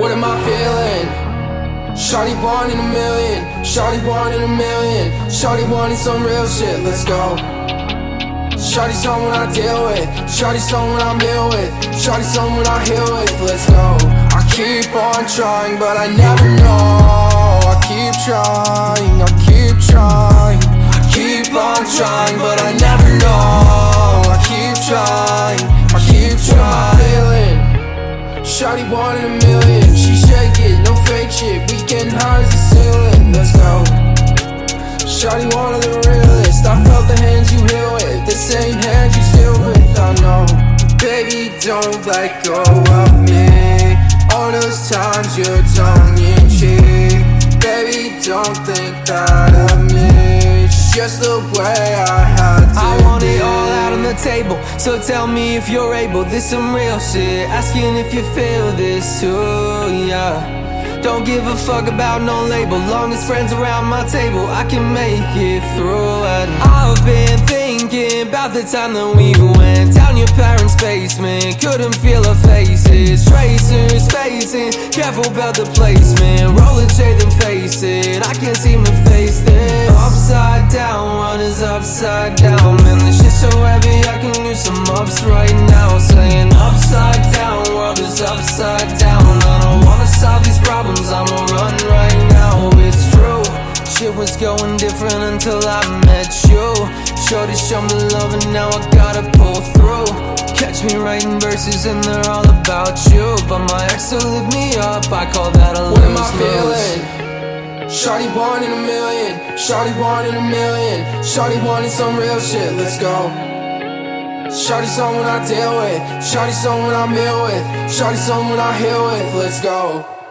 What am I feeling? Shawty one in a million, Shawty one in a million, Shawty wanting some real shit, let's go. Shawty someone I deal with, Shawty someone I'm ill with, Shawty someone I heal with, let's go. I keep on trying, but I never know. Trying, but I never know. I keep trying, I keep trying. Shawty one in a million, she shake it, no fake shit. We getting high as the ceiling, let's go. Shawty one of the realest. I felt the hands you heal with, the same hands you still with. I know, baby, don't let go of me. All those times you're tongue in cheek, baby, don't think that. It's just the way I had to. I want it all out on the table. So tell me if you're able. This some real shit. Asking if you feel this too, yeah. Don't give a fuck about no label. Long as friends around my table, I can make it through. And I've been thinking about the time that we went down your parents' basement. Couldn't feel our faces. Tracers facing. Careful about the placement. Rolling shade and face it. I can't seem to upside down? Man, this shit so heavy, I can use some ups right now. Saying upside down, world is upside down. I don't wanna solve these problems, I'ma run right now. It's true, shit was going different until I met you. Shorty show me love and now I gotta pull through. Catch me writing verses and they're all about you. But my ex will lift me up, I call that a What am I lose-lose. Shawty one in a million, Shawty one in a million, Shawty wanting some real shit, let's go. Shawty someone I deal with, Shawty someone I'm ill with, Shawty someone I heal with, let's go.